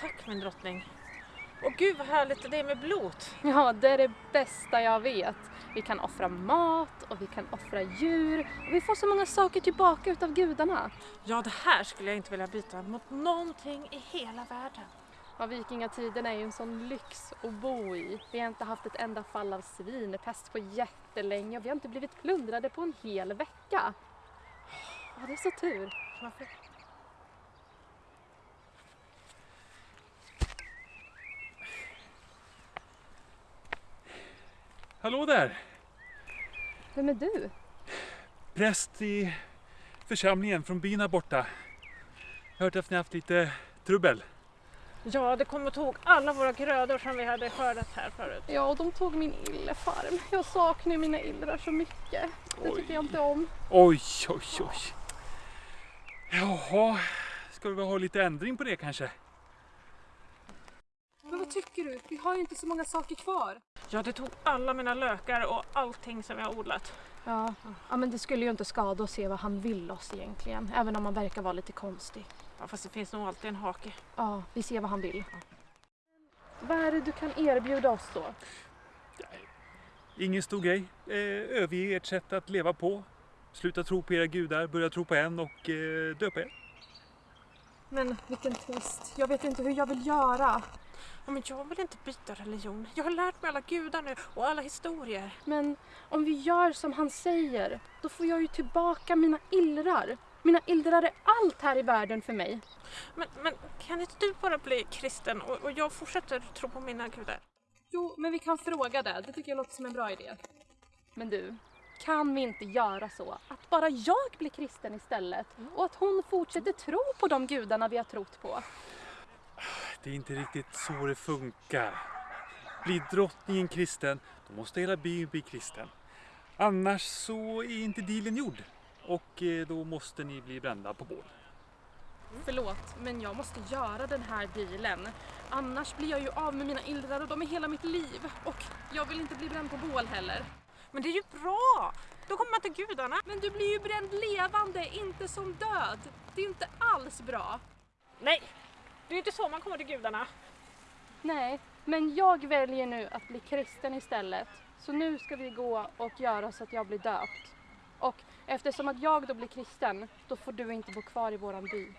tack min drottning. Och gud vad härligt det är med blot. Ja, det är det bästa jag vet. Vi kan offra mat och vi kan offra djur och vi får så många saker tillbaka utav gudarna. Ja, det här skulle jag inte vilja byta mot någonting i hela världen. Ja, vikingatiden är ju en sån lyx att bo i. Vi har inte haft ett enda fall av svinpest på jättelänge och vi har inte blivit plundrade på en hel vecka. Ja, det är så tur. Varför? Hallå där! Vem är du? Präst i församlingen från byn här borta. Jag har hört att ni har haft lite trubbel. Ja, det kom och tog alla våra grödor som vi hade skördat här förut. Ja, och de tog min illefarm. Jag saknar mina illrar så mycket. Det tycker jag inte om. Oj, oj, oj. Jaha, ska vi ha lite ändring på det kanske? Men vad tycker du? Vi har ju inte så många saker kvar. Ja, det tog alla mina lökar och allting som jag har odlat. Ja, ja men det skulle ju inte skada att se vad han vill oss egentligen. Även om han verkar vara lite konstig. Ja, fast det finns nog alltid en hake. Ja, vi ser vad han vill. Vad är det du kan erbjuda oss då? Ingen stor grej. Eh, överge ert sätt att leva på. Sluta tro på era gudar, börja tro på en och eh, döpa er. Men vilken twist. Jag vet inte hur jag vill göra. Ja, men jag vill inte byta religion. Jag har lärt mig alla gudar nu och alla historier. Men om vi gör som han säger, då får jag ju tillbaka mina illrar. Mina illrar är allt här i världen för mig. Men, men kan inte du bara bli kristen och, och jag fortsätter tro på mina gudar? Jo, men vi kan fråga det. Det tycker jag låter som en bra idé. Men du, kan vi inte göra så att bara jag blir kristen istället och att hon fortsätter tro på de gudarna vi har trott på? Det är inte riktigt så det funkar. Blir drottningen kristen, då måste hela byn bli kristen. Annars så är inte dealen gjord. Och eh, då måste ni bli brända på bål. Förlåt, men jag måste göra den här dealen. Annars blir jag ju av med mina illrar och de är hela mitt liv. Och jag vill inte bli bränd på bål heller. Men det är ju bra! Då kommer man till gudarna. Men du blir ju bränd levande, inte som död. Det är inte alls bra. Nej, det är inte så man kommer till gudarna. Nej, men jag väljer nu att bli kristen istället. Så nu ska vi gå och göra så att jag blir döpt. Och eftersom att jag då blir kristen, då får du inte bo kvar i våran by.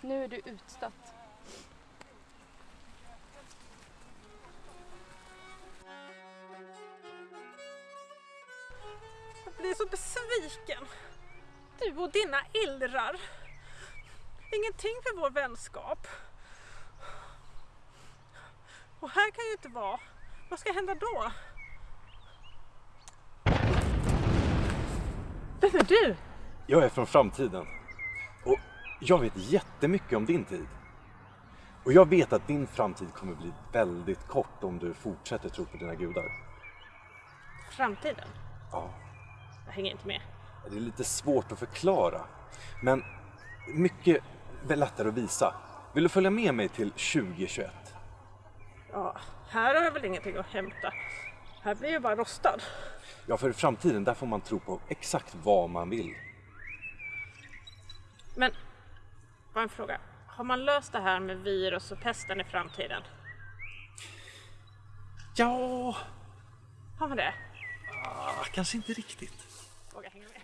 Nu är du utstött. Jag blir så besviken. Du och dina illrar. Ingenting för vår vänskap. Och här kan ju inte vara. Vad ska hända då? Vem är du? Jag är från framtiden. Och jag vet jättemycket om din tid. Och jag vet att din framtid kommer bli väldigt kort om du fortsätter tro på dina gudar. Framtiden? Ja, Jag hänger inte med. det är lite svårt att förklara. Men mycket lättare att visa. Vill du följa med mig till 2021? Ja, här har jag väl ingenting att hämta. Här blir jag bara rostad. Ja, för i framtiden där får man tro på exakt vad man vill. Men, bara en fråga. Har man löst det här med virus och pesten i framtiden? Ja, Har man det? Ah, kanske inte riktigt. Våga hänga med.